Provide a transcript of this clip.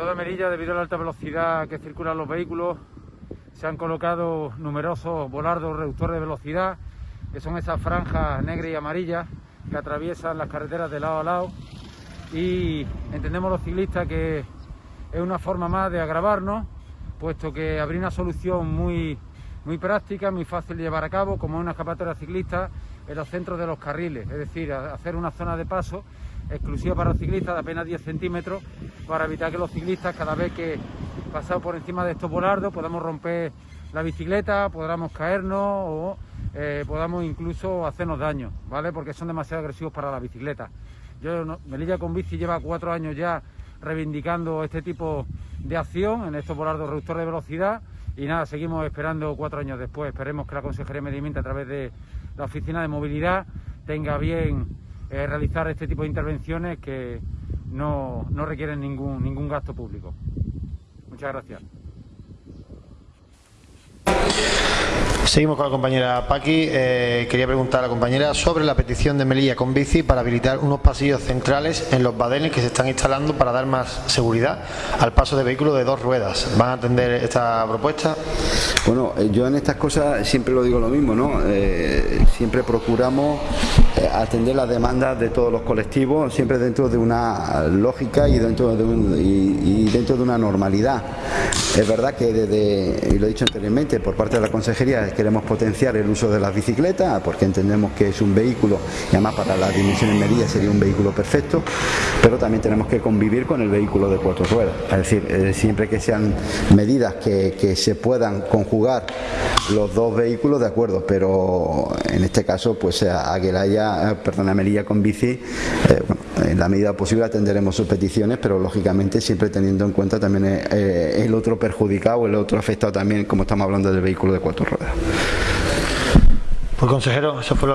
toda Melilla, debido a la alta velocidad que circulan los vehículos, se han colocado numerosos volardos reductores de velocidad, que son esas franjas negras y amarillas que atraviesan las carreteras de lado a lado. Y entendemos los ciclistas que es una forma más de agravarnos, puesto que habría una solución muy, muy práctica, muy fácil de llevar a cabo, como una escapatoria ciclista en los centros de los carriles, es decir, hacer una zona de paso exclusiva para los ciclistas de apenas 10 centímetros para evitar que los ciclistas cada vez que pasamos por encima de estos volardos podamos romper la bicicleta, podamos caernos o eh, podamos incluso hacernos daño, ¿vale? Porque son demasiado agresivos para la bicicleta. Yo, Melilla con Bici lleva cuatro años ya reivindicando este tipo de acción en estos volardos reductores de velocidad y nada, seguimos esperando cuatro años después. Esperemos que la Consejería de Medio a través de la Oficina de Movilidad tenga bien eh, realizar este tipo de intervenciones que no, no requieren ningún, ningún gasto público. Muchas gracias. Seguimos con la compañera Paqui. Eh, quería preguntar a la compañera sobre la petición de Melilla con bici para habilitar unos pasillos centrales en los badenes que se están instalando para dar más seguridad al paso de vehículos de dos ruedas. ¿Van a atender esta propuesta? Bueno, eh, yo en estas cosas siempre lo digo lo mismo, ¿no? Eh, siempre procuramos atender las demandas de todos los colectivos, siempre dentro de una lógica y dentro de, y dentro de una normalidad. Es verdad que desde, y lo he dicho anteriormente, por parte de la Consejería queremos potenciar el uso de las bicicletas porque entendemos que es un vehículo y además para las dimensiones medidas sería un vehículo perfecto, pero también tenemos que convivir con el vehículo de cuatro ruedas. Es decir, eh, siempre que sean medidas que, se puedan conjugar los dos vehículos, de acuerdo, pero en este caso, pues Aguilaya, eh, perdona, Melilla con bici, eh, en la medida posible atenderemos sus peticiones, pero lógicamente siempre teniendo en cuenta también el otro perjudicado, el otro afectado también, como estamos hablando del vehículo de cuatro ruedas. Pues consejero, eso fue lo